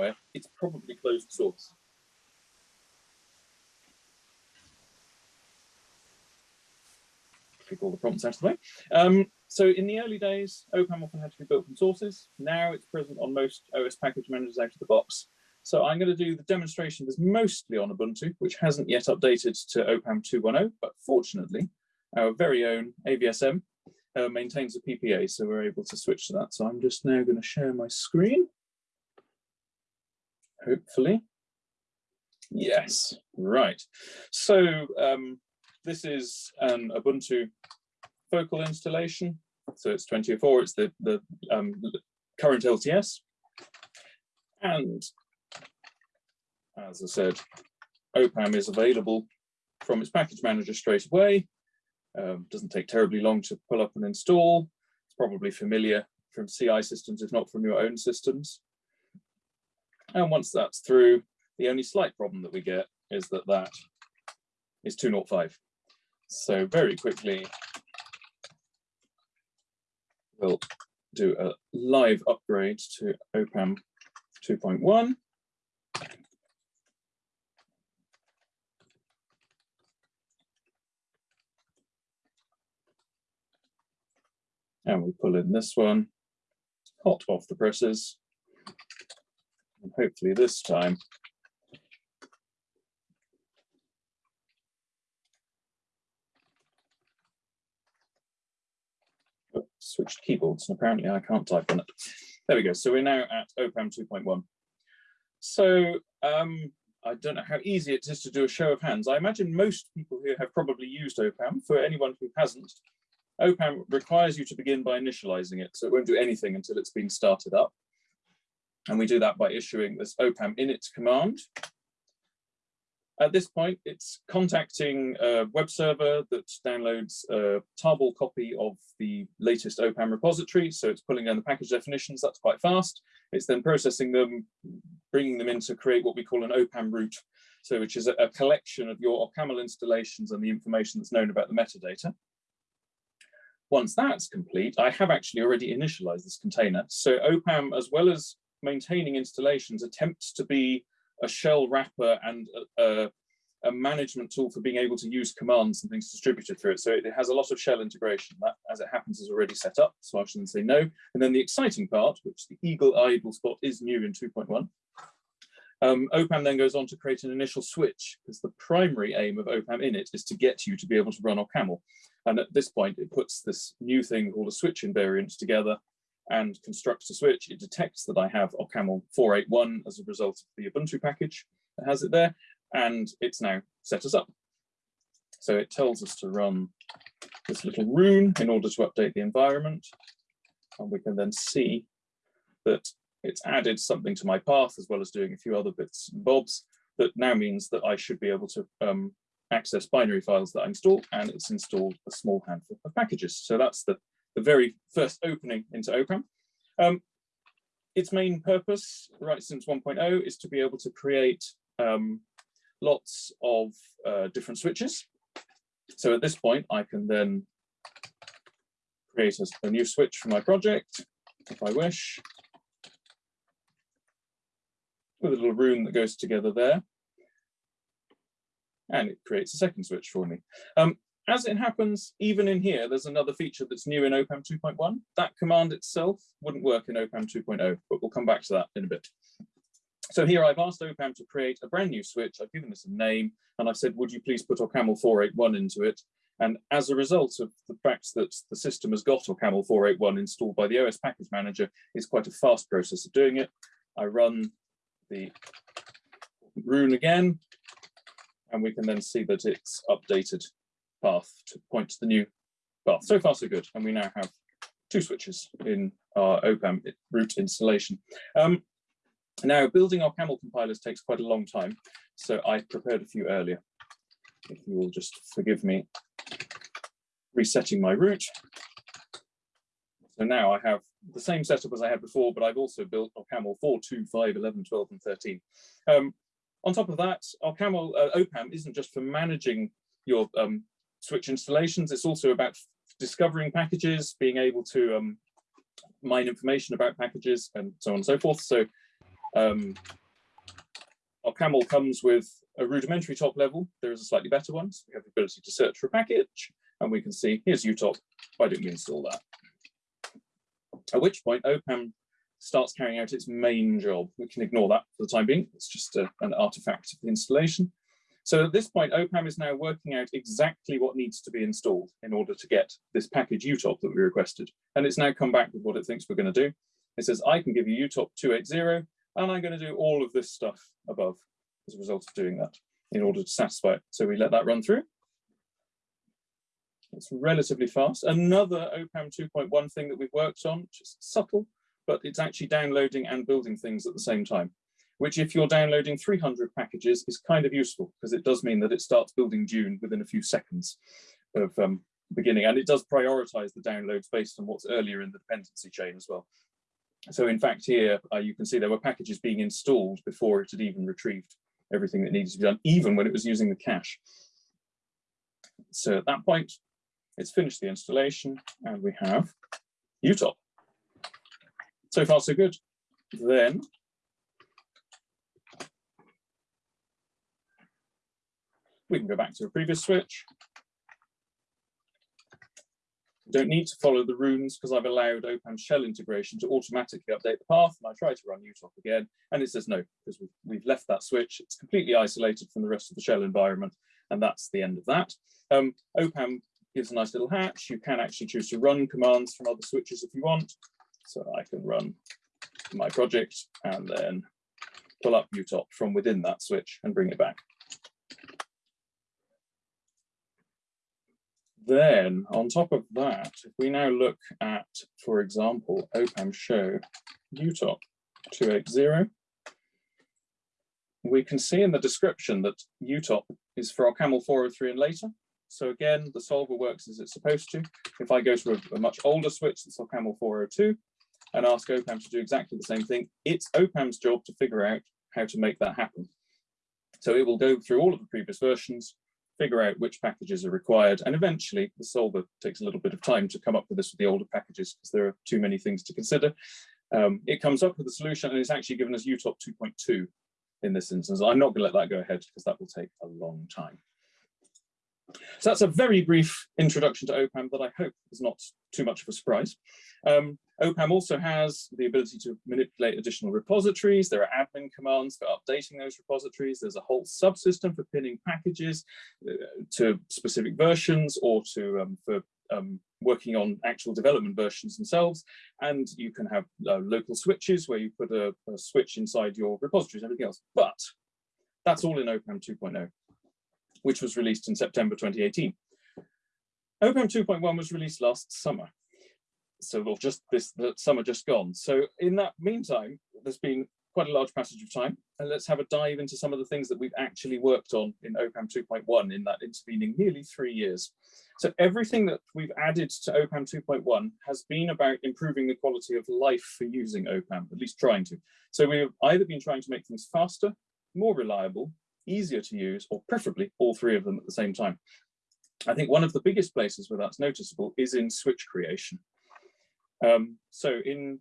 somewhere, it's probably closed source. Take all the prompts out of the way. Um, so in the early days, OPAM often had to be built from sources. Now it's present on most OS package managers out of the box. So I'm going to do the demonstration that's mostly on Ubuntu, which hasn't yet updated to OPAM 2.10, but fortunately, our very own AVSM uh, maintains a PPA, so we're able to switch to that. So I'm just now going to share my screen. Hopefully. Yes, right. So um, this is an Ubuntu focal installation. So it's 24, it's the, the um, current LTS. And as I said, OPAM is available from its package manager straight away. Um, doesn't take terribly long to pull up and install. It's probably familiar from CI systems, if not from your own systems. And once that's through, the only slight problem that we get is that that is 205. So very quickly, we'll do a live upgrade to OPAM 2.1. And we pull in this one, hot off the presses. And hopefully this time switched keyboards and apparently I can't type on it. There we go. So we're now at OPAM 2.1. So um, I don't know how easy it is to do a show of hands. I imagine most people here have probably used OPAM. For anyone who hasn't, OPAM requires you to begin by initializing it. So it won't do anything until it's been started up. And we do that by issuing this OPAM init command. At this point, it's contacting a web server that downloads a tarball copy of the latest OPAM repository. So it's pulling down the package definitions, that's quite fast. It's then processing them, bringing them in to create what we call an OPAM root. So which is a, a collection of your OCaml installations and the information that's known about the metadata. Once that's complete, I have actually already initialized this container. So OPAM, as well as maintaining installations, attempts to be a shell wrapper and a, a, a, management tool for being able to use commands and things distributed through it. So it has a lot of shell integration. That, as it happens, is already set up. So I shouldn't say no. And then the exciting part, which the eagle-eyed will spot is new in 2.1, um, OPAM then goes on to create an initial switch because the primary aim of OPAM init is to get you to be able to run OCaml. And at this point, it puts this new thing called a switch invariant together and constructs a switch. It detects that I have OCaml 481 as a result of the Ubuntu package that has it there, and it's now set us up. So it tells us to run this little rune in order to update the environment. And we can then see that it's added something to my path as well as doing a few other bits and bobs that now means that I should be able to um, access binary files that I install and it's installed a small handful of packages. So that's the, the very first opening into OPAM. Um, its main purpose, right since 1.0, is to be able to create um, lots of uh, different switches. So at this point, I can then create a, a new switch for my project if I wish with a little rune that goes together there. And it creates a second switch for me. Um, as it happens, even in here, there's another feature that's new in OPAM 2.1. That command itself wouldn't work in OPAM 2.0, but we'll come back to that in a bit. So here I've asked OPAM to create a brand new switch. I've given this a name and I've said, would you please put OCaml 481 into it? And as a result of the fact that the system has got OCaml 481 installed by the OS package manager, it's quite a fast process of doing it. I run the rune again, and we can then see that it's updated path to point to the new path. So far, so good. And we now have two switches in our OPAM root installation. Um, now, building OCaml compilers takes quite a long time, so I prepared a few earlier. If you will just forgive me resetting my root. So now I have the same setup as I had before, but I've also built OCaml 4, 2, 5, 11, 12, and 13. Um, on top of that, OCaml uh, OPAM isn't just for managing your um, switch installations, it's also about discovering packages, being able to um, mine information about packages, and so on and so forth. So Um, OCaml comes with a rudimentary top level. There is a slightly better one. So we have the ability to search for a package and we can see here's UTOP. Why don't we install that? At which point OPAM starts carrying out its main job. We can ignore that for the time being. It's just a, an artifact of the installation. So at this point, OPAM is now working out exactly what needs to be installed in order to get this package UTOP that we requested. And it's now come back with what it thinks we're going to do. It says, I can give you UTOP 280, and I'm going to do all of this stuff above as a result of doing that in order to satisfy it. So we let that run through. It's relatively fast. Another OPAM 2.1 thing that we've worked on, just subtle, but it's actually downloading and building things at the same time, which if you're downloading 300 packages is kind of useful because it does mean that it starts building Dune within a few seconds of um, beginning. And it does prioritize the downloads based on what's earlier in the dependency chain as well. So in fact, here uh, you can see there were packages being installed before it had even retrieved everything that needed to be done, even when it was using the cache. So at that point, it's finished the installation and we have UTOP. So far, so good. Then we can go back to a previous switch don't need to follow the runes because I've allowed OPAM shell integration to automatically update the path. And I try to run UTOP again, and it says no, because we've, we've left that switch. It's completely isolated from the rest of the shell environment, and that's the end of that. Um, OPAM gives a nice little hatch. You can actually choose to run commands from other switches if you want. So I can run my project and then pull up UTOP from within that switch and bring it back. Then on top of that, if we now look at, for example, OPAM show UTOP 280, we can see in the description that UTOP is for OCaml 403 and later. So again, the solver works as it's supposed to. If I go to a, a much older switch that's OCaml 402 and ask OPAM to do exactly the same thing, it's OPAM's job to figure out how to make that happen. So it will go through all of the previous versions, figure out which packages are required. And eventually the solver takes a little bit of time to come up with this with the older packages because there are too many things to consider. Um, it comes up with a solution and it's actually given us UTOP 2.2 in this instance. I'm not going to let that go ahead because that will take a long time. So that's a very brief introduction to OPAM that I hope is not too much of a surprise. Um, OPAM also has the ability to manipulate additional repositories. There are admin commands for updating those repositories. There's a whole subsystem for pinning packages uh, to specific versions or to um, for um, working on actual development versions themselves. And you can have uh, local switches where you put a, a switch inside your repositories and everything else. But that's all in OPAM 2.0 which was released in September 2018. OPAM 2.1 was released last summer. So well, just this the summer just gone. So in that meantime, there's been quite a large passage of time. And let's have a dive into some of the things that we've actually worked on in OPAM 2.1 in that intervening nearly three years. So everything that we've added to OPAM 2.1 has been about improving the quality of life for using OPAM, at least trying to. So we've either been trying to make things faster, more reliable, easier to use, or preferably all three of them at the same time. I think one of the biggest places where that's noticeable is in switch creation. Um, so in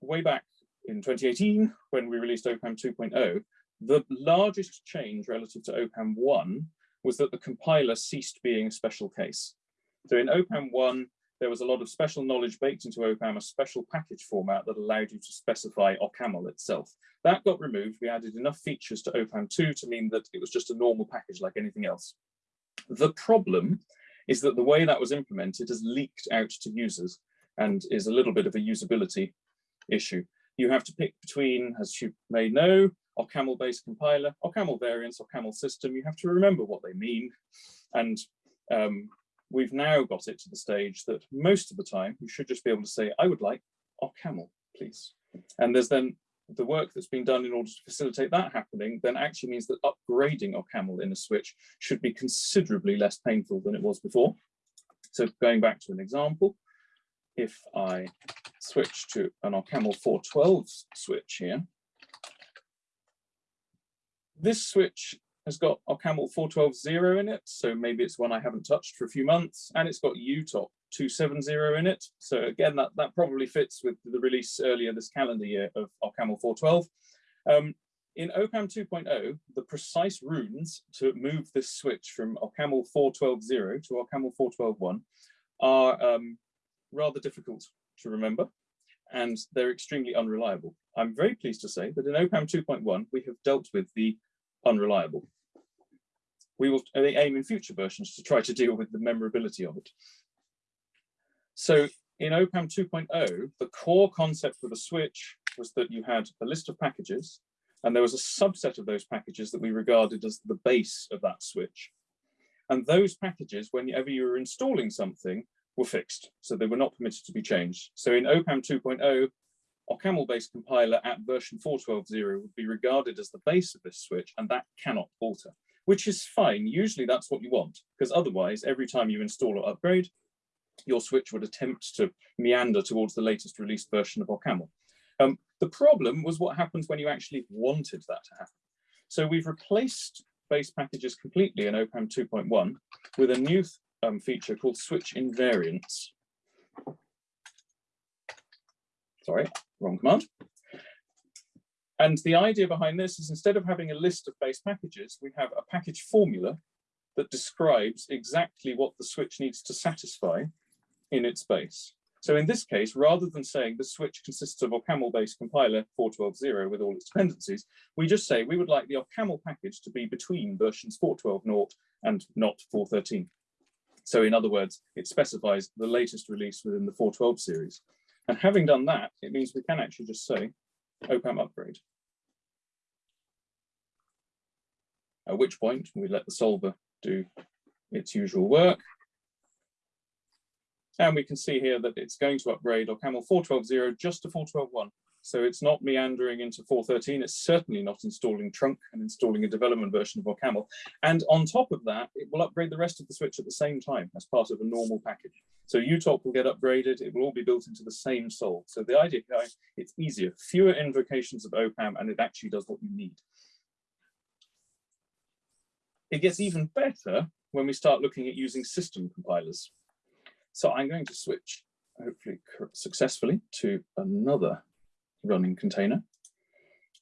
way back in 2018, when we released OPAM 2.0, the largest change relative to OPAM 1 was that the compiler ceased being a special case. So in OPAM 1, there was a lot of special knowledge baked into OPAM, a special package format that allowed you to specify OCaml itself. That got removed. We added enough features to OPAM 2 to mean that it was just a normal package like anything else. The problem is that the way that was implemented has leaked out to users and is a little bit of a usability issue. You have to pick between, as you may know, OCaml-based compiler, OCaml variants, OCaml system. You have to remember what they mean. And um, we've now got it to the stage that most of the time you should just be able to say, I would like OCaml, please. And there's then the work that's been done in order to facilitate that happening then actually means that upgrading OCaml in a switch should be considerably less painful than it was before. So going back to an example, if I switch to an OCaml 412 switch here, this switch has got OCaml 412.0 in it, so maybe it's one I haven't touched for a few months, and it's got UTOP 270 in it. So again, that, that probably fits with the release earlier this calendar year of OCaml 412. Um, in OPAM 2.0, the precise runes to move this switch from OCaml 412.0 to OCaml 412.1 are um, rather difficult to remember and they're extremely unreliable. I'm very pleased to say that in OPAM 2.1, we have dealt with the unreliable. We will uh, aim in future versions to try to deal with the memorability of it. So in OPAM 2.0, the core concept for the switch was that you had a list of packages and there was a subset of those packages that we regarded as the base of that switch. And those packages, whenever you were installing something, were fixed. So they were not permitted to be changed. So in OPAM 2.0, OCaml-based compiler at version 4.12.0 would be regarded as the base of this switch, and that cannot alter, which is fine. Usually that's what you want, because otherwise, every time you install or upgrade, your switch would attempt to meander towards the latest released version of OCaml. Um, the problem was what happens when you actually wanted that to happen. So we've replaced base packages completely in OPAM 2.1 with a new um, feature called switch invariants. Sorry, wrong command. And the idea behind this is instead of having a list of base packages, we have a package formula that describes exactly what the switch needs to satisfy in its base. So in this case, rather than saying the switch consists of OCaml-based compiler 4.12.0 with all its dependencies, we just say we would like the OCaml package to be between versions 4.12.0 and not 4.13. So in other words, it specifies the latest release within the 4.12 series. And having done that, it means we can actually just say OPAM upgrade. At which point we let the solver do its usual work and we can see here that it's going to upgrade OCaml 4.12.0 just to 4.12.1. So it's not meandering into 4.13. It's certainly not installing trunk and installing a development version of OCaml. And on top of that, it will upgrade the rest of the switch at the same time as part of a normal package. So UTOP will get upgraded. It will all be built into the same soul. So the idea, it's easier, fewer invocations of OPAM, and it actually does what you need. It gets even better when we start looking at using system compilers. So I'm going to switch, hopefully successfully, to another running container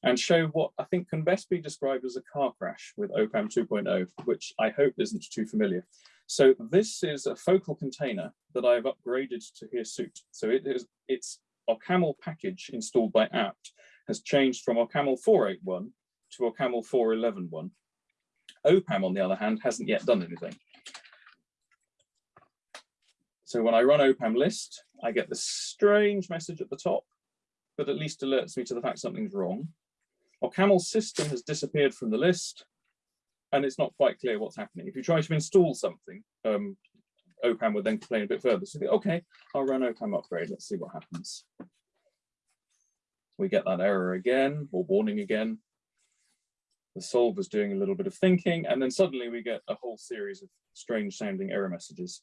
and show what I think can best be described as a car crash with OPAM 2.0, which I hope isn't too familiar. So this is a focal container that I've upgraded to Hirsute. So it is its OCaml package installed by apt has changed from OCaml 4.8.1 to OCaml 4.11.1. OPAM, on the other hand, hasn't yet done anything. So when I run OPAM list, I get this strange message at the top that at least alerts me to the fact something's wrong. OCaml system has disappeared from the list and it's not quite clear what's happening. If you try to install something, um, OPAM would then complain a bit further. So, okay, I'll run OPAM upgrade. Let's see what happens. We get that error again, or warning again. The solver's doing a little bit of thinking, and then suddenly we get a whole series of strange sounding error messages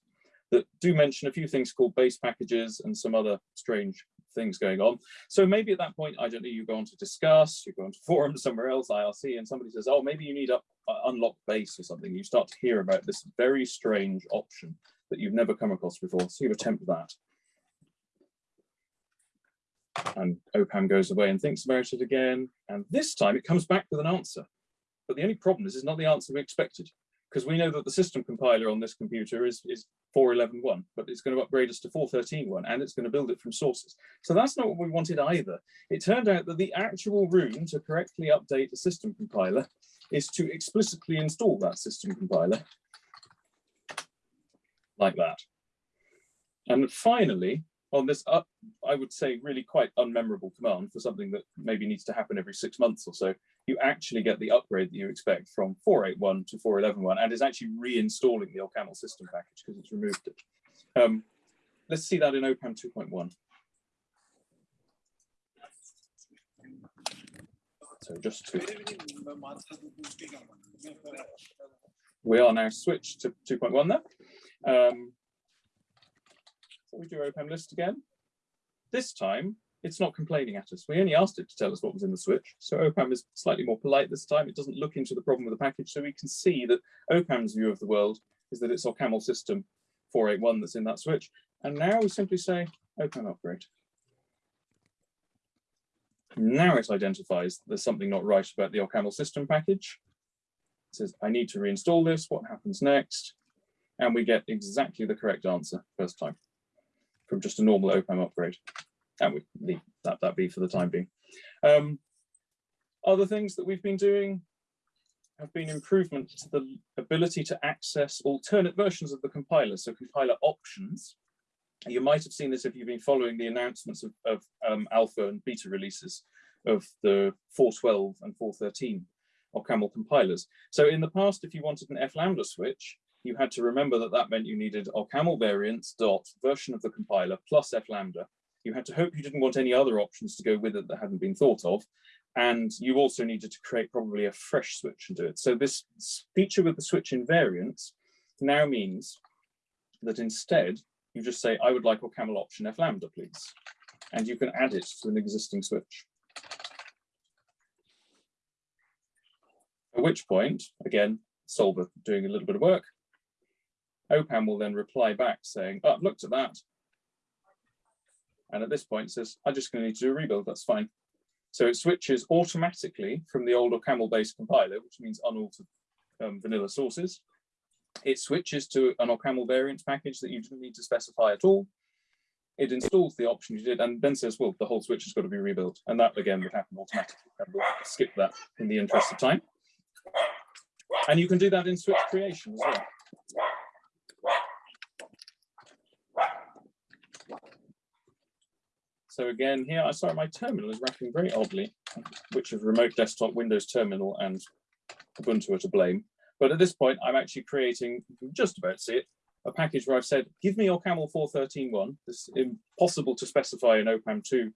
that do mention a few things called base packages and some other strange things going on. So maybe at that point, I don't know, you go on to discuss, you go on to forum somewhere else, IRC, and somebody says, oh, maybe you need to uh, unlock base or something. You start to hear about this very strange option that you've never come across before. So you attempt that. And OPAM goes away and thinks about it again. And this time it comes back with an answer. But the only problem is it's not the answer we expected because we know that the system compiler on this computer is, is 4.11.1, but it's going to upgrade us to 4.13.1 and it's going to build it from sources. So that's not what we wanted either. It turned out that the actual room to correctly update the system compiler is to explicitly install that system compiler like that. And finally, on this, uh, I would say really quite unmemorable command for something that maybe needs to happen every six months or so, you actually get the upgrade that you expect from 481 to 4.11.1 and is actually reinstalling the OCaml system package because it's removed it. Um, let's see that in OPAM 2.1. So just to, we are now switched to 2.1 there. Um, we do OPAM list again. This time it's not complaining at us. We only asked it to tell us what was in the switch. So OPAM is slightly more polite this time. It doesn't look into the problem with the package. So we can see that OPAM's view of the world is that it's OCaml system 481 that's in that switch. And now we simply say OPAM upgrade. Now it identifies there's something not right about the OCaml system package. It says, I need to reinstall this. What happens next? And we get exactly the correct answer first time from just a normal OPAM upgrade. And we leave that, that be for the time being. Um, other things that we've been doing have been improvements to the ability to access alternate versions of the compiler, so compiler options, you might have seen this if you've been following the announcements of, of um, alpha and beta releases of the 412 and 413 OCaml compilers. So in the past, if you wanted an F lambda switch, you had to remember that that meant you needed OCaml variants dot version of the compiler plus F lambda. You had to hope you didn't want any other options to go with it that hadn't been thought of. And you also needed to create probably a fresh switch and do it. So this feature with the switch invariants now means that instead you just say, I would like OCaml option F lambda, please. And you can add it to an existing switch. At which point, again, Solver doing a little bit of work, OPAM will then reply back saying, oh, I've looked at that. And at this point says, I'm just to need to do a rebuild, that's fine. So it switches automatically from the old OCaml based compiler, which means unaltered um, vanilla sources, it switches to an OCaml variant package that you didn't need to specify at all. It installs the option you did and then says, well, the whole switch has got to be rebuilt. And that again would happen automatically. And we'll skip that in the interest of time. And you can do that in switch creation as well. So again, here, I sorry, my terminal is wrapping very oddly, which is remote desktop Windows terminal and Ubuntu are to blame. But at this point, I'm actually creating, just about see it, a package where I've said, give me OCaml 413.1. It's impossible to specify an OPAM 2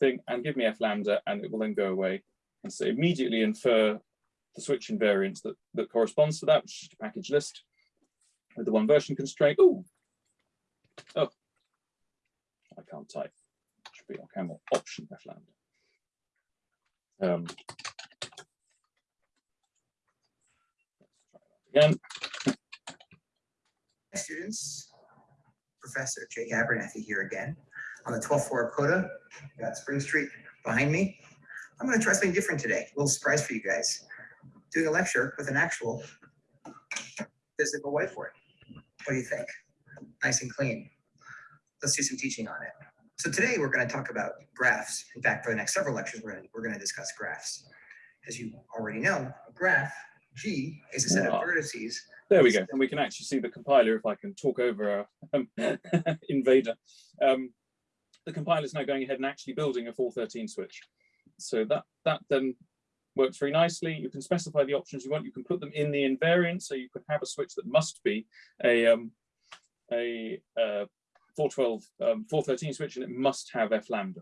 thing, and give me F lambda, and it will then go away. And so immediately infer the switch invariant that, that corresponds to that, which is a package list with the one version constraint. Ooh. Oh, I can't type. Be OCaml option F lambda. Um, again. Students, Professor Jake Abernethy here again on the 12th floor of Coda. Got Spring Street behind me. I'm going to try something different today. A little surprise for you guys. Doing a lecture with an actual physical whiteboard. What do you think? Nice and clean. Let's do some teaching on it. So today we're going to talk about graphs. In fact, for the next several lectures, we're going to, we're going to discuss graphs. As you already know, a graph G is a set of vertices. There we go. And we can actually see the compiler if I can talk over a um, invader. Um, the compiler is now going ahead and actually building a 413 switch. So that, that then works very nicely. You can specify the options you want. You can put them in the invariant. So you could have a switch that must be a, um, a uh, 412, um, 413 switch and it must have F lambda.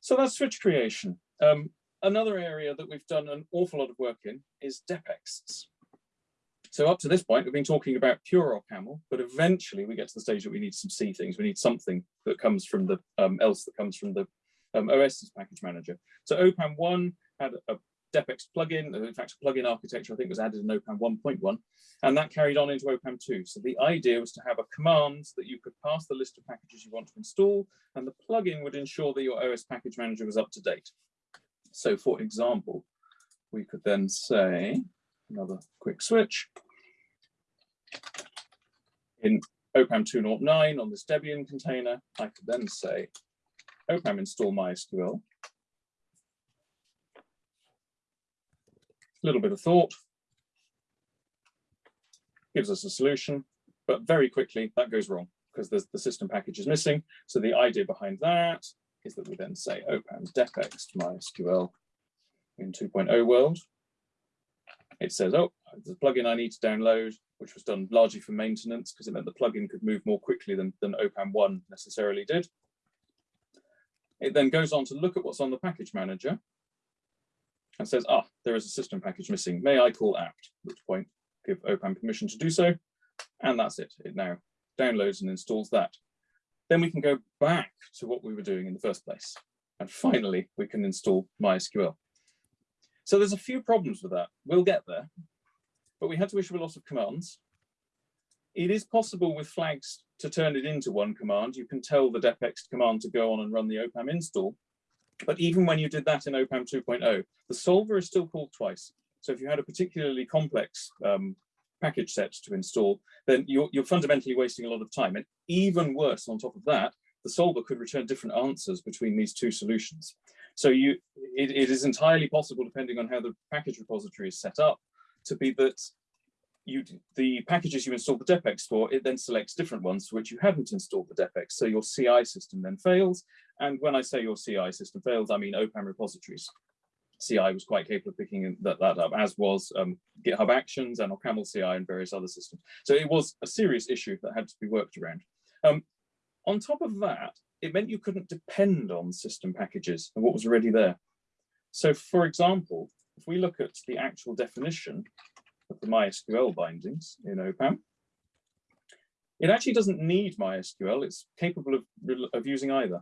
So that's switch creation. Um, Another area that we've done an awful lot of work in is depexts. So up to this point, we've been talking about pure OCaml, but eventually we get to the stage that we need some C things. We need something that comes from the um, else that comes from the um, OS's package manager. So OPAM 1 had a depext plugin, uh, in fact, a plugin architecture I think was added in OPAM 1.1, and that carried on into OPAM 2. So the idea was to have a command that you could pass the list of packages you want to install, and the plugin would ensure that your OS package manager was up to date. So for example, we could then say, another quick switch, in OPAM 2.09 on this Debian container, I could then say OPAM install MySQL. A little bit of thought, gives us a solution, but very quickly that goes wrong because the system package is missing. So the idea behind that is that we then say oh, opam depext MySQL in 2.0 world. It says, oh, the plugin I need to download, which was done largely for maintenance because it meant the plugin could move more quickly than, than OPAM 1 necessarily did. It then goes on to look at what's on the package manager and says, ah, there is a system package missing. May I call apt? At which point, give OPAM permission to do so. And that's it. It now downloads and installs that then we can go back to what we were doing in the first place. And finally, we can install MySQL. So there's a few problems with that. We'll get there, but we had to issue a lot of commands. It is possible with flags to turn it into one command, you can tell the depext command to go on and run the opam install. But even when you did that in opam 2.0, the solver is still called twice. So if you had a particularly complex um, package set to install, then you're, you're fundamentally wasting a lot of time. And even worse on top of that, the solver could return different answers between these two solutions. So you, it, it is entirely possible, depending on how the package repository is set up, to be that you the packages you install the depext for, it then selects different ones for which you haven't installed the depext. So your CI system then fails. And when I say your CI system fails, I mean OPAM repositories. CI was quite capable of picking that, that up, as was um, GitHub Actions and OCaml CI and various other systems. So it was a serious issue that had to be worked around. Um, on top of that, it meant you couldn't depend on system packages and what was already there. So for example, if we look at the actual definition of the MySQL bindings in OPAM, it actually doesn't need MySQL. It's capable of, of using either.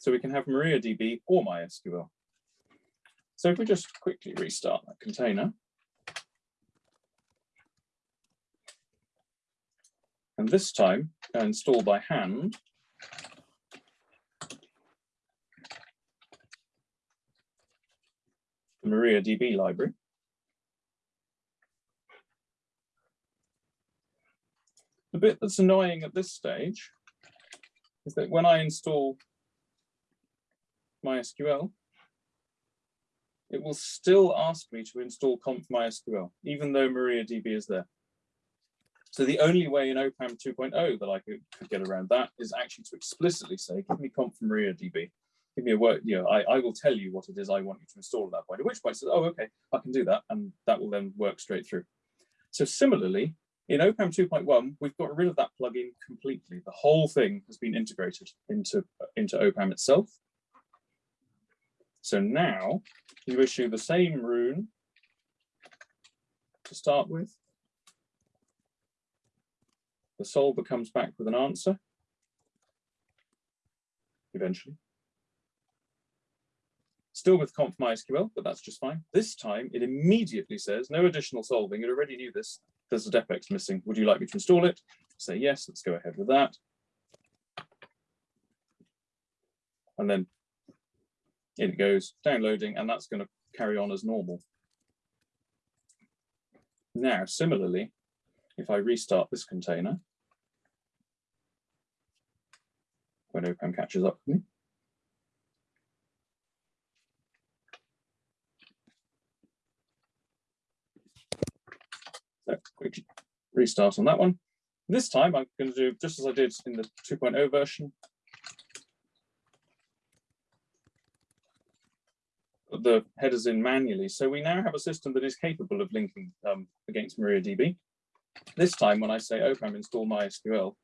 So we can have MariaDB or MySQL. So if we just quickly restart that container, and this time install by hand, the MariaDB library. The bit that's annoying at this stage is that when I install MySQL, it will still ask me to install conf MySQL, even though MariaDB is there. So the only way in OPAM 2.0 that I could, could, get around that is actually to explicitly say, give me conf MariaDB give me a work, you know, I, I will tell you what it is I want you to install at that point, at which point says, oh, okay, I can do that. And that will then work straight through. So similarly, in OPAM 2.1, we've got rid of that plugin completely. The whole thing has been integrated into, into OPAM itself. So now you issue the same rune to start with. The solver comes back with an answer eventually still with conf MySQL, but that's just fine. This time it immediately says no additional solving. It already knew this. There's a depext missing. Would you like me to install it? Say yes, let's go ahead with that. And then it goes, downloading, and that's going to carry on as normal. Now, similarly, if I restart this container, when OPAM catches up with me, So quick restart on that one. This time I'm going to do just as I did in the 2.0 version. The headers in manually. So we now have a system that is capable of linking um, against MariaDB. This time when I say opam install MySQL,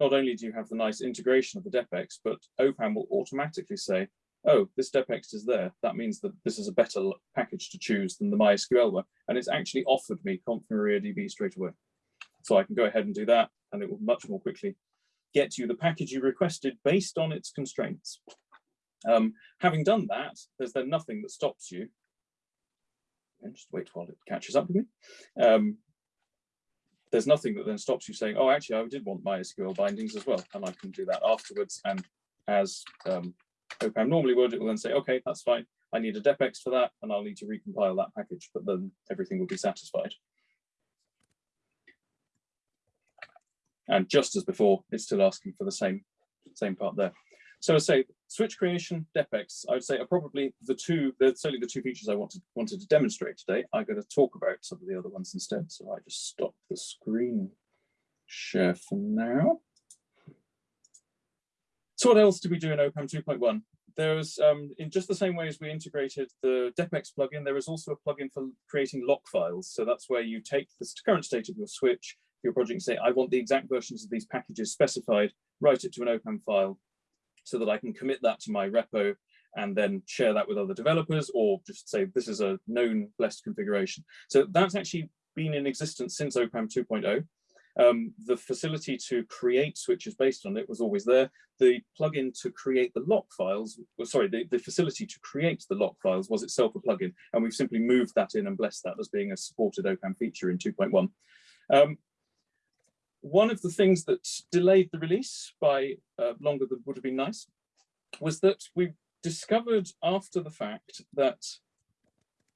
not only do you have the nice integration of the depext, but opam will automatically say, oh, this depext is there. That means that this is a better package to choose than the MySQL one. And it's actually offered me conf MariaDB straight away. So I can go ahead and do that and it will much more quickly get you the package you requested based on its constraints. Um, having done that, there's then nothing that stops you. And just wait while it catches up with me. Um, there's nothing that then stops you saying, oh, actually, I did want MySQL bindings as well. And I can do that afterwards. And as um, OPAM normally would, it will then say, okay, that's fine. I need a depext for that, and I'll need to recompile that package, but then everything will be satisfied. And just as before, it's still asking for the same, same part there. So I say switch creation, depext, I would say are probably the two, they're certainly the two features I wanted, wanted to demonstrate today. I'm going to talk about some of the other ones instead. So I just stop the screen share for now. So what else do we do in OPAM 2.1? There's, um, in just the same way as we integrated the Depext plugin, there is also a plugin for creating lock files. So that's where you take the current state of your switch, your project and say, I want the exact versions of these packages specified, write it to an OPAM file so that I can commit that to my repo and then share that with other developers or just say this is a known blessed configuration. So that's actually been in existence since OPAM 2.0. Um, the facility to create switches based on it was always there. The plugin to create the lock files, well, sorry, the, the facility to create the lock files was itself a plugin, and we've simply moved that in and blessed that as being a supported OPAM feature in 2.1. Um, one of the things that delayed the release by uh, longer than would have been nice was that we discovered after the fact that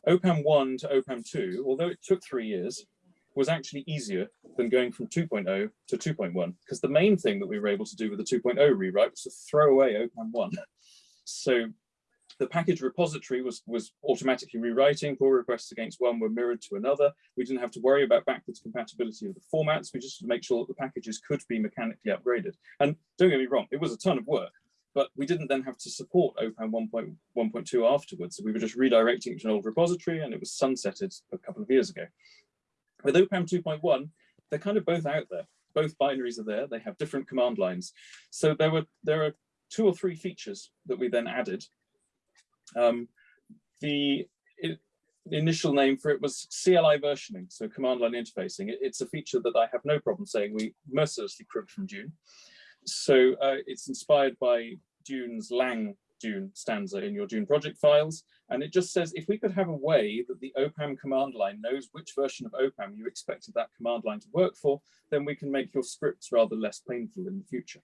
OPAM 1 to OPAM 2, although it took three years, was actually easier than going from 2.0 to 2.1, because the main thing that we were able to do with the 2.0 rewrite was to throw away OPAM 1. So the package repository was, was automatically rewriting, pull requests against one were mirrored to another. We didn't have to worry about backwards compatibility of the formats. We just make sure that the packages could be mechanically upgraded. And don't get me wrong, it was a ton of work, but we didn't then have to support OPAM 1.1.2 afterwards. So we were just redirecting to an old repository and it was sunsetted a couple of years ago. With OPAM 2.1, they're kind of both out there. Both binaries are there. They have different command lines. So there were there are two or three features that we then added. Um, the, it, initial name for it was CLI versioning, so command line interfacing. It, it's a feature that I have no problem saying we mercilessly cribbed from Dune. So uh, it's inspired by Dune's Lang Dune stanza in your Dune project files. And it just says, if we could have a way that the OPAM command line knows which version of OPAM you expected that command line to work for, then we can make your scripts rather less painful in the future.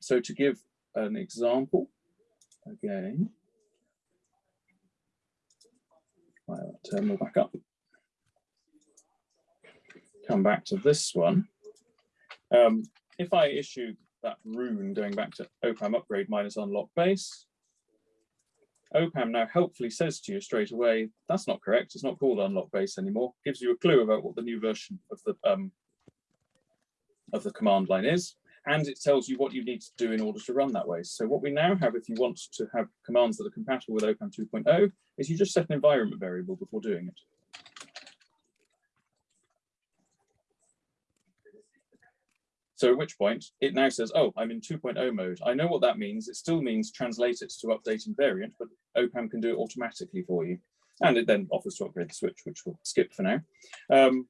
So to give an example, again, I'll terminal back up. Come back to this one. Um, if I issue that rune going back to OPAM upgrade minus unlock base. OPAM now helpfully says to you straight away, that's not correct, it's not called unlock base anymore, gives you a clue about what the new version of the um, of the command line is, and it tells you what you need to do in order to run that way. So what we now have, if you want to have commands that are compatible with OPAM 2.0, is you just set an environment variable before doing it. So at which point it now says, oh, I'm in 2.0 mode. I know what that means. It still means translate it to update invariant, but OPAM can do it automatically for you. And it then offers to upgrade the switch, which we'll skip for now. Um,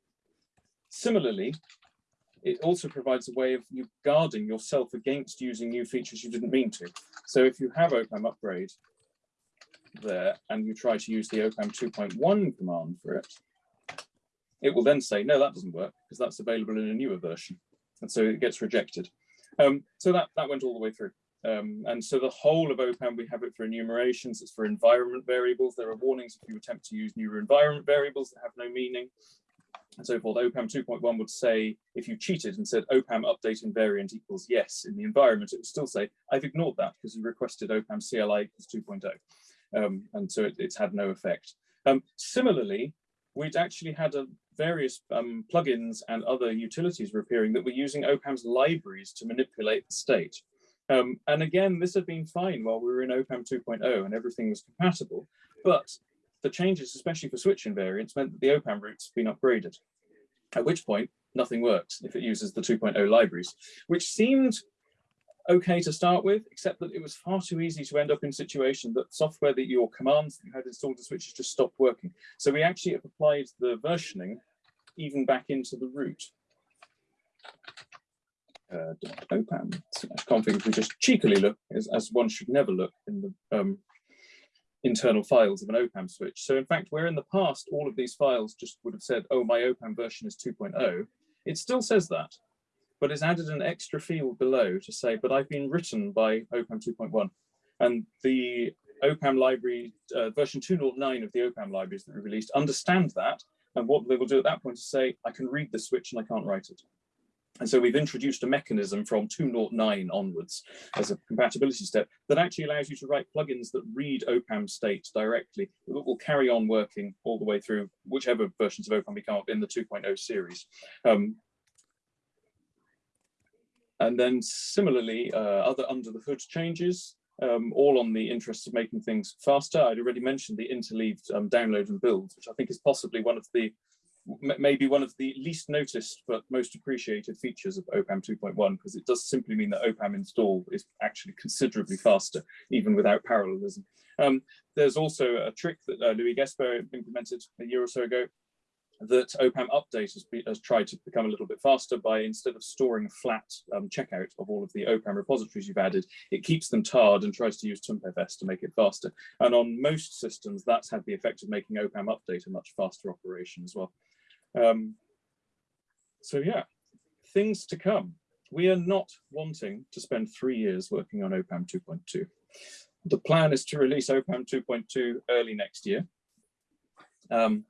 similarly, it also provides a way of you guarding yourself against using new features you didn't mean to. So if you have OPAM upgrade there and you try to use the OPAM 2.1 command for it, it will then say, no, that doesn't work because that's available in a newer version and so it gets rejected. Um, so that, that went all the way through. Um, and so the whole of OPAM, we have it for enumerations, it's for environment variables. There are warnings if you attempt to use newer environment variables that have no meaning and so forth. OPAM 2.1 would say, if you cheated and said OPAM update invariant equals yes in the environment, it would still say, I've ignored that because you requested OPAM CLI equals 2.0. Um, and so it, it's had no effect. Um, similarly, we'd actually had a various um, plugins and other utilities were appearing that were using OPAM's libraries to manipulate the state. Um, and again, this had been fine while we were in OPAM 2.0 and everything was compatible, but the changes, especially for switch invariants, meant that the OPAM roots had been upgraded, at which point nothing works if it uses the 2.0 libraries, which seemed okay to start with, except that it was far too easy to end up in a situation that software that your commands that you had installed the switches just stopped working. So we actually applied the versioning even back into the root. Uh, opam config, if we just cheekily look, as, as one should never look in the um, internal files of an OPAM switch. So in fact, where in the past, all of these files just would have said, oh, my OPAM version is 2.0, it still says that, but it's added an extra field below to say, but I've been written by OPAM 2.1. And the OPAM library, uh, version 2.09 of the OPAM libraries that we released understand that and what they will do at that point is say, I can read the switch and I can't write it. And so we've introduced a mechanism from 2.09 onwards as a compatibility step that actually allows you to write plugins that read OPAM state directly that will carry on working all the way through whichever versions of OPAM we come up in the 2.0 series. Um, and then similarly, uh, other under the hood changes um, all on the interest of making things faster. I'd already mentioned the interleaved um, download and build, which I think is possibly one of the, maybe one of the least noticed but most appreciated features of OPAM 2.1, because it does simply mean that OPAM install is actually considerably faster, even without parallelism. Um, there's also a trick that uh, Louis Gesbert implemented a year or so ago, that OPAM update has, be, has, tried to become a little bit faster by instead of storing a flat um, checkout of all of the OPAM repositories you've added, it keeps them tarred and tries to use tmpfs to make it faster. And on most systems, that's had the effect of making OPAM update a much faster operation as well. Um, so yeah, things to come. We are not wanting to spend three years working on OPAM 2.2. The plan is to release OPAM 2.2 early next year. Um,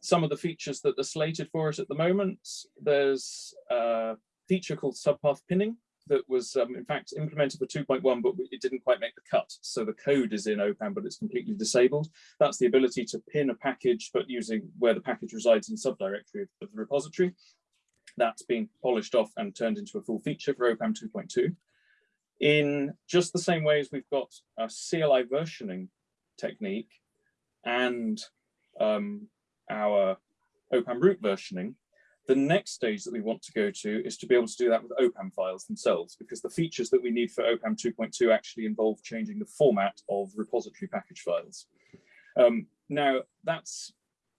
some of the features that are slated for it at the moment, there's a feature called subpath pinning that was um, in fact implemented for 2.1, but it didn't quite make the cut. So the code is in OPAM, but it's completely disabled. That's the ability to pin a package, but using where the package resides in subdirectory of, the repository. That's been polished off and turned into a full feature for OPAM 2.2. In just the same way as we've got a CLI versioning technique and um, our OPAM root versioning, the next stage that we want to go to is to be able to do that with OPAM files themselves, because the features that we need for OPAM 2.2 actually involve changing the format of repository package files. Um, now, that's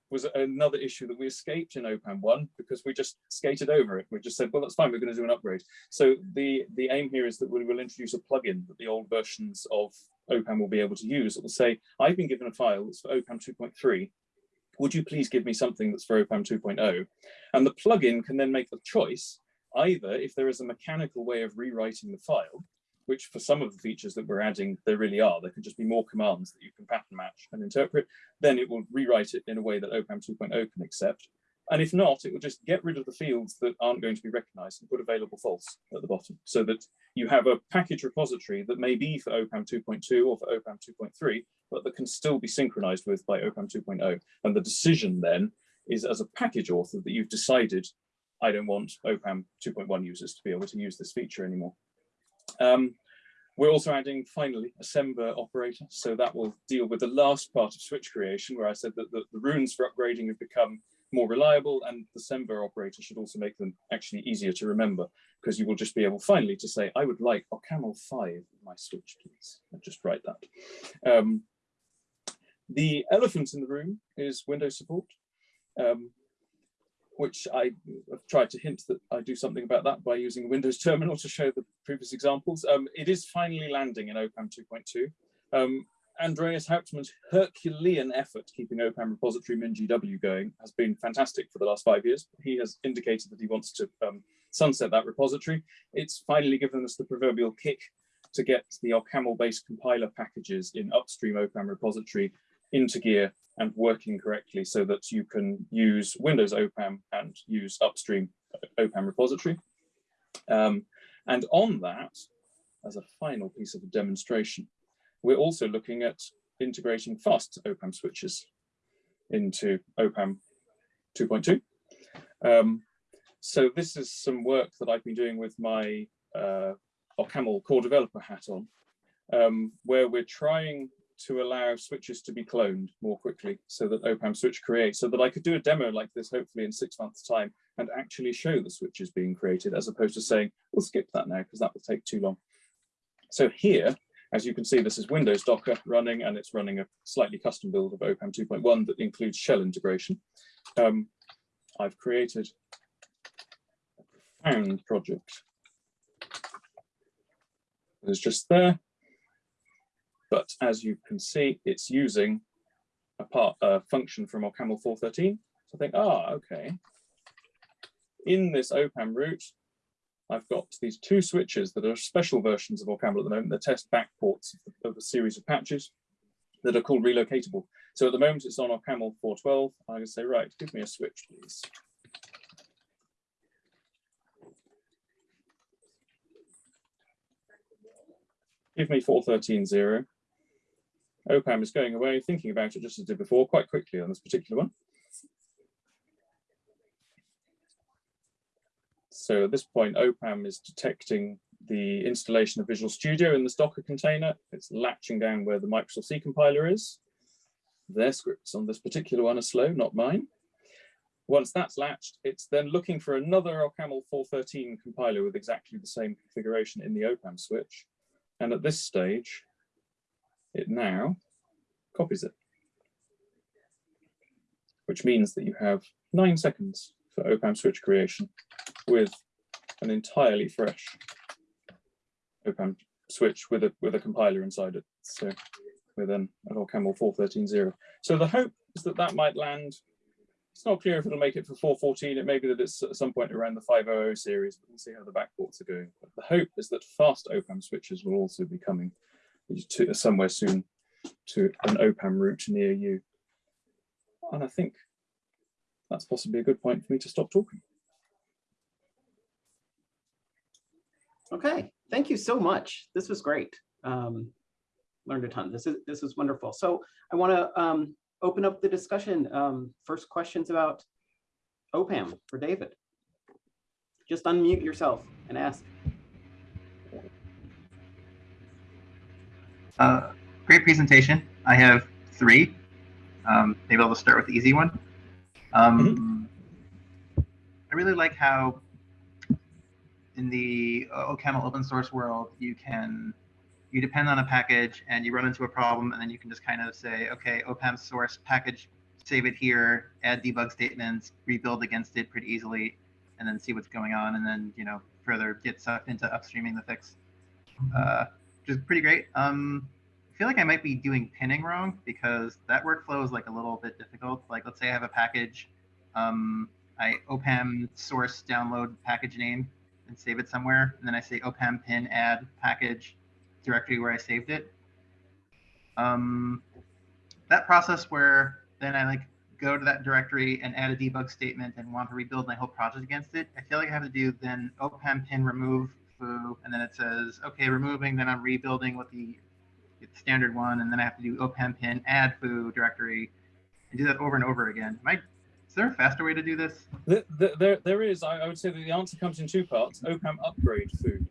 was another issue that we escaped in OPAM 1 because we just skated over it. We just said, well, that's fine, we're going to do an upgrade. So the, the aim here is that we will introduce a plugin that the old versions of OPAM will be able to use. It will say, I've been given a file that's for OPAM 2.3 would you please give me something that's for OPAM 2.0? And the plugin can then make the choice, either if there is a mechanical way of rewriting the file, which for some of the features that we're adding, there really are, there can just be more commands that you can pattern match and interpret, then it will rewrite it in a way that OPAM 2.0 can accept. And if not, it will just get rid of the fields that aren't going to be recognized and put available false at the bottom so that you have a package repository that may be for OPAM 2.2 or for OPAM 2.3, but that can still be synchronized with by OPAM 2.0. And the decision then is as a package author that you've decided, I don't want OPAM 2.1 users to be able to use this feature anymore. Um, we're also adding, finally, a Semver operator. So that will deal with the last part of switch creation, where I said that the, the runes for upgrading have become more reliable and the Semver operator should also make them actually easier to remember because you will just be able finally to say, I would like OCaml 5 in my switch, please. And just write that. Um, the elephant in the room is Windows support, um, which I have tried to hint that I do something about that by using Windows terminal to show the previous examples. Um, it is finally landing in OPAM 2.2. Andreas Hauptmann's Herculean effort keeping OPAM repository MinGW going has been fantastic for the last five years. He has indicated that he wants to um, sunset that repository. It's finally given us the proverbial kick to get the OCaml-based compiler packages in upstream OPAM repository into gear and working correctly so that you can use Windows OPAM and use upstream OPAM repository. Um, and on that, as a final piece of a demonstration, we're also looking at integrating fast OPAM switches into OPAM 2.2. Um, so this is some work that I've been doing with my uh, OCaml core developer hat on, um, where we're trying to allow switches to be cloned more quickly so that OPAM switch creates, so that I could do a demo like this hopefully in six months time and actually show the switches being created as opposed to saying, we'll skip that now because that will take too long. So here, as you can see, this is Windows Docker running and it's running a slightly custom build of OPAM 2.1 that includes shell integration. Um, I've created a profound project. It's just there. But as you can see, it's using a part a function from OCaml 413. So I think, ah, okay. In this OPAM root, I've got these two switches that are special versions of OCaml at the moment. They test backports of, of a series of patches that are called relocatable. So at the moment it's on OCaml 412. I can say, right, give me a switch, please. Give me 4130. OPAM is going away, thinking about it just as it did before, quite quickly on this particular one. So at this point, OPAM is detecting the installation of Visual Studio in this Docker container. It's latching down where the Microsoft C compiler is. Their scripts on this particular one are slow, not mine. Once that's latched, it's then looking for another OCaml 413 compiler with exactly the same configuration in the OPAM switch. And at this stage, it now copies it, which means that you have nine seconds for OPAM switch creation with an entirely fresh OPAM switch with a with a compiler inside it. So with an, an OCaml 413.0. So the hope is that that might land It's not clear if it'll make it for 414. It may be that it's at some point around the 500 series, but we'll see how the backports are going. But the hope is that fast OPAM switches will also be coming to somewhere soon to an OPAM root near you. And I think that's possibly a good point for me to stop talking. Okay, thank you so much. This was great. Um, learned a ton. This is this is wonderful. So I want to um, open up the discussion. Um, first questions about OPAM for David. Just unmute yourself and ask. Uh, great presentation. I have three. Um, maybe I'll just start with the easy one. Um, I really like how in the uh, OCaml open source world, you can you depend on a package and you run into a problem and then you can just kind of say, okay, OPAM source package, save it here, add debug statements, rebuild against it pretty easily, and then see what's going on, and then you know further get sucked into upstreaming the fix, uh, which is pretty great. Um, feel like I might be doing pinning wrong because that workflow is like a little bit difficult. Like let's say I have a package, um, I OPAM source download package name and save it somewhere, and then I say OPAM pin add package directory where I saved it. Um, that process where then I like go to that directory and add a debug statement and want to rebuild my whole project against it. I feel like I have to do then opam pin remove foo, and then it says, okay, removing, then I'm rebuilding with the standard one, and then I have to do opam pin add foo directory and do that over and over again. Am I, is there a faster way to do this? The, the, there, there is. I, I, would say that the answer comes in two parts. OPAM upgrade foo.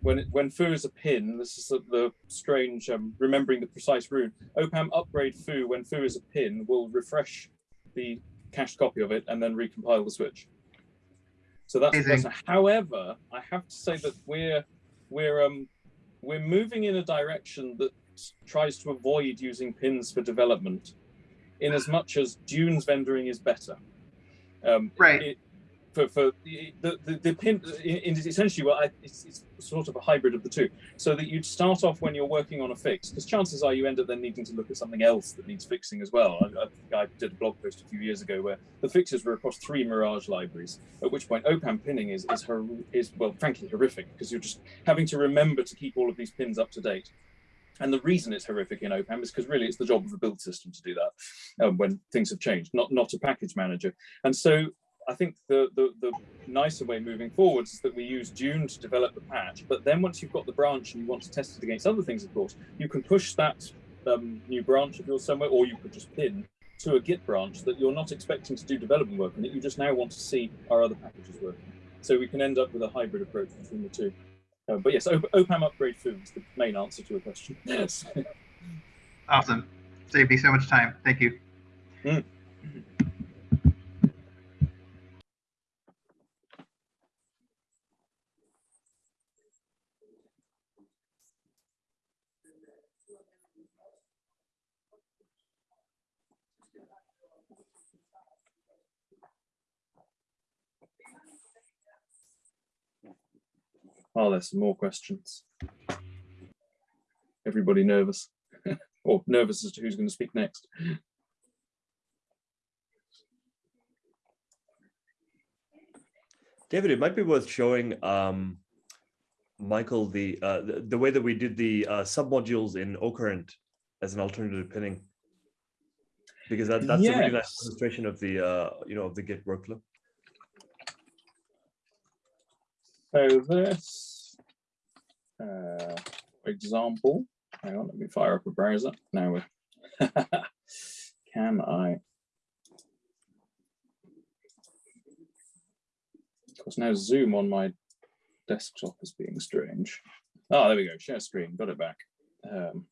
When it, when foo is a pin, this is the, the strange um, remembering the precise rune. OPAM upgrade foo when foo is a pin will refresh the cached copy of it and then recompile the switch. So that's, that's however, I have to say that we're we're um we're moving in a direction that tries to avoid using pins for development in as much as dunes vendoring is better. Um, right. It, for, for the, the, the pin is essentially well, it's, it's, sort of a hybrid of the two. So that you'd start off when you're working on a fix, because chances are you end up then needing to look at something else that needs fixing as well. I, I, I, did a blog post a few years ago where the fixes were across three Mirage libraries, at which point OPAM pinning is, is, her, is well, frankly, horrific, because you're just having to remember to keep all of these pins up to date. And the reason it's horrific in OPAM is because really it's the job of a build system to do that um, when things have changed, not, not a package manager. And so I think the, the, the nicer way moving forwards is that we use Dune to develop the patch, but then once you've got the branch and you want to test it against other things, of course, you can push that um, new branch of yours somewhere, or you could just pin to a Git branch that you're not expecting to do development work on it. You just now want to see our other packages working. So we can end up with a hybrid approach between the two. Uh, but yes, OPAM upgrade foo is the main answer to a question. Yes. awesome. Saved me so much time. Thank you. Mm. Oh, there's some more questions. Everybody nervous or nervous as to who's going to speak next. David, it might be worth showing um, Michael the, uh, the, the way that we did the uh, submodules in Ocurrent as an alternative pinning, because that, that's yes. a really nice illustration of the uh, you know of the Git workflow. So this uh, example, hang on, let me fire up a browser. Now we're, can I? Of course, now Zoom on my desktop is being strange. Oh, there we go, share screen, got it back. Um,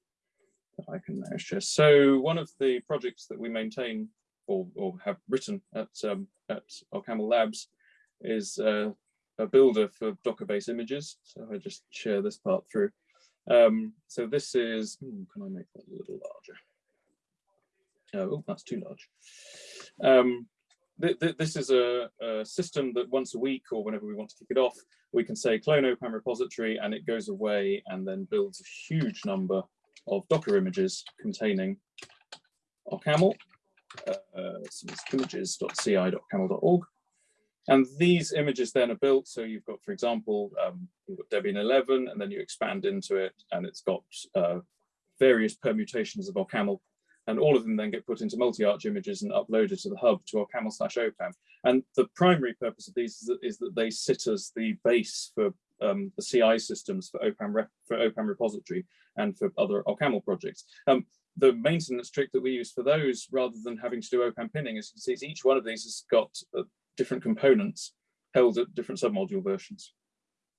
I can now share. So one of the projects that we maintain or, or have written at, um, at OCaml Labs is uh, a builder for Docker-based images. So I just share this part through. Um, so this is, hmm, can I make that a little larger? Oh, that's too large. Um, th th this is a, a, system that once a week or whenever we want to kick it off, we can say clone OPAM repository and it goes away and then builds a huge number of Docker images containing OCaml uh, some images.ci.ocaml.org. And these images then are built. So you've got, for example, um, you've got Debian 11, and then you expand into it, and it's got uh, various permutations of OCaml. And all of them then get put into multi-arch images and uploaded to the hub to OCaml slash OPAM. And the primary purpose of these is that, is that they sit as the base for um, the CI systems for OPAM, rep, for OPAM repository and for other OCaml projects. Um, the maintenance trick that we use for those, rather than having to do OPAM pinning, as you can see, each one of these has got uh, different components held at different submodule versions.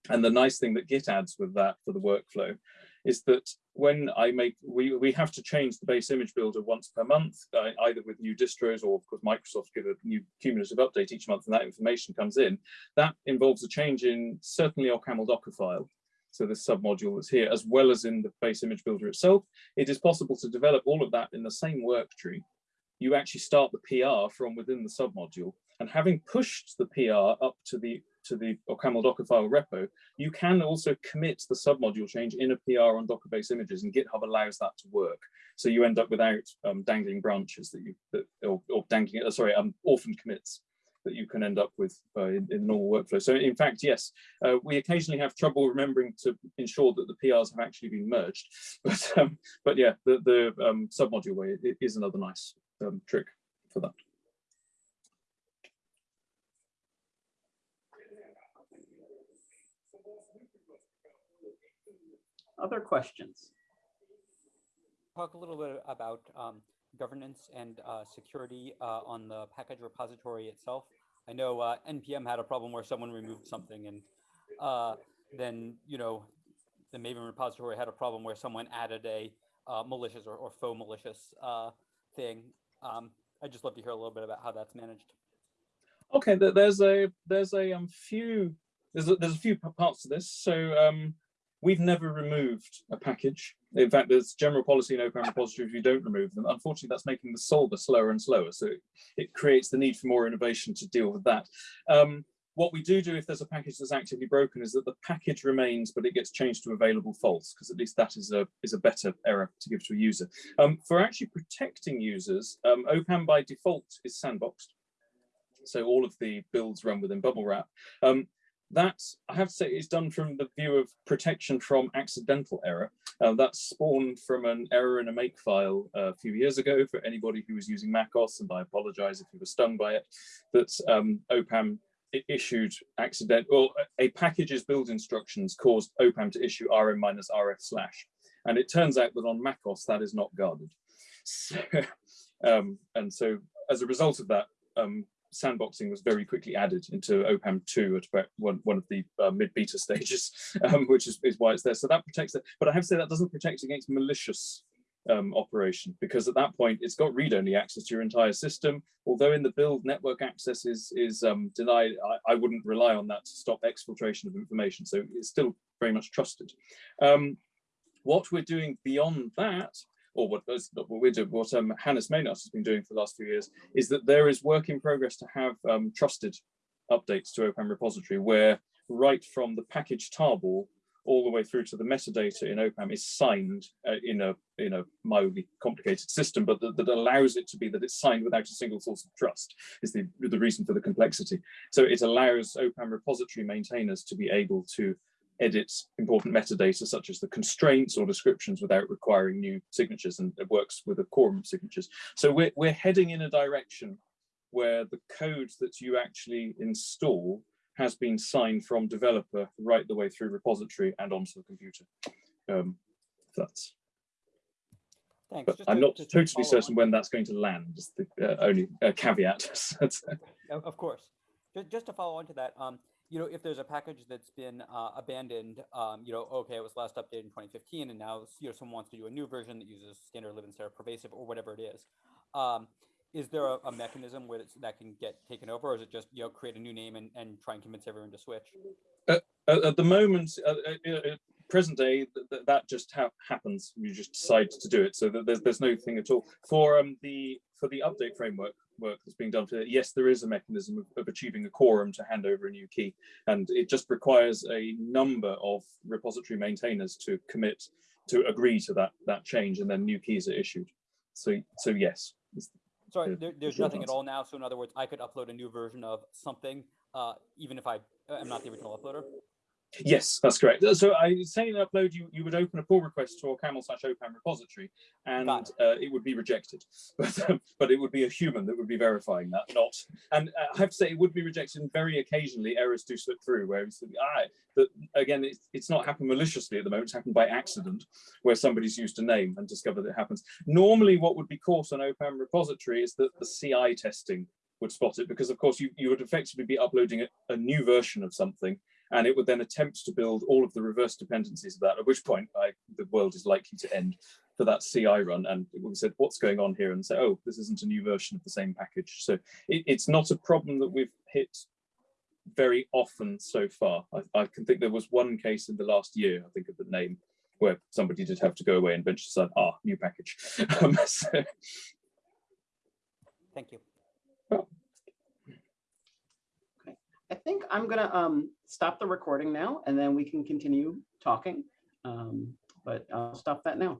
And the nice thing that Git adds with that for the workflow is that when I make, we, we have to change the base image builder once per month, uh, either with new distros or of course Microsoft give a new cumulative update each month and that information comes in. That involves a change in certainly OCaml Docker file. So this submodule that's here, as well as in the base image builder itself, it is possible to develop all of that in the same work tree. You actually start the PR from within the submodule and having pushed the PR up to the to the OCaml Docker file repo, you can also commit the submodule change in a PR on Docker-based images, and GitHub allows that to work. So you end up without um, dangling branches that you that, or, or dangling, uh, sorry, um, orphan commits that you can end up with uh, in, in normal workflow. So in fact, yes, uh, we occasionally have trouble remembering to ensure that the PRs have actually been merged. But um, but yeah, the, the um, submodule way is another nice um, trick for that. Other questions? Talk a little bit about um, governance and uh, security uh, on the package repository itself. I know uh, NPM had a problem where someone removed something and uh, then, you know, the Maven repository had a problem where someone added a uh, malicious or, or, faux malicious uh, thing. Um, I'd just love to hear a little bit about how that's managed. Okay, there's a there's a um, few there's a, there's a few parts to this. So um, We've never removed a package. In fact, there's general policy in Open repositories, you don't remove them. Unfortunately, that's making the solver slower and slower. So it, creates the need for more innovation to deal with that. Um, what we do do if there's a package that's actively broken is that the package remains, but it gets changed to available false, because at least that is a, is a better error to give to a user. Um, for actually protecting users, um, OPAM by default is sandboxed. So all of the builds run within bubblewrap. Um, that I have to say is done from the view of protection from accidental error. Uh, spawned from an error in a make file uh, a few years ago for anybody who was using MacOS, and I apologize if you were stung by it, that um, OPAM issued accident, well, a package's build instructions caused OPAM to issue rm minus rf slash. And it turns out that on MacOS, that is not guarded. So, um, and so as a result of that, um, sandboxing was very quickly added into OPAM 2 at about one, one of the uh, mid-beta stages, um, which is, is why it's there. So that protects it. But I have to say that doesn't protect against malicious um, operation because at that point it's got read-only access to your entire system. Although in the build network access is, is um, denied, I, I, wouldn't rely on that to stop exfiltration of information. So it's still very much trusted. Um, what we're doing beyond that or what, what we're doing, what um, Hannes Mehnert has been doing for the last few years, is that there is work in progress to have um, trusted updates to OPAM repository where right from the package tarball all the way through to the metadata in OPAM is signed uh, in a in a mildly complicated system, but that, that, allows it to be that it's signed without a single source of trust is the, the reason for the complexity. So it allows OPAM repository maintainers to be able to edits important metadata such as the constraints or descriptions without requiring new signatures and it works with a quorum of signatures. So we're, we're heading in a direction where the code that you actually install has been signed from developer right the way through repository and onto the computer. Um, that's Thanks. But I'm not totally certain when that's going to land, is the uh, only uh, caveat. of course. Just to follow on to that, um, you know, if there's a package that's been uh, abandoned, um, you know, okay, it was last updated in 2015, and now you know someone wants to do a new version that uses standard lib instead of pervasive or whatever it is. Um, is there a, a mechanism where that can get taken over, or is it just you know create a new name and, and try and convince everyone to switch? Uh, at the moment, uh, uh, uh present day, th that just ha happens. You just decide to do it, so there's there's no thing at all for um the for the update framework work that's being done for it, yes, there is a mechanism of, of, achieving a quorum to hand over a new key. And it just requires a number of repository maintainers to commit to agree to that, that change and then new keys are issued. So, so yes, Sorry, there, there's nothing at all now. So in other words, I could upload a new version of something, uh, even if I am not the original uploader. Yes, that's correct. So I say in upload, you, you would open a pull request to OCaml slash OPAM repository and uh, it would be rejected. But, um, but it would be a human that would be verifying that, not. And uh, I have to say, it would be rejected and very occasionally errors do slip through where it's, ah, that again, it's, it's not happened maliciously at the moment, it's happened by accident where somebody's used a name and discovered it happens. Normally what would be caught on OPAM repository is that the CI testing would spot it because of course you, you would effectively be uploading a, a new version of something and it would then attempt to build all of the reverse dependencies of that, at which point I, the world is likely to end for that CI run. And we said, what's going on here? And say, oh, this isn't a new version of the same package. So it, it's not a problem that we've hit very often so far. I, I can think there was one case in the last year, I think of the name, where somebody did have to go away and eventually said, ah, new package. Um, so, Thank you. I think I'm gonna um, stop the recording now and then we can continue talking. Um, But I'll stop that now.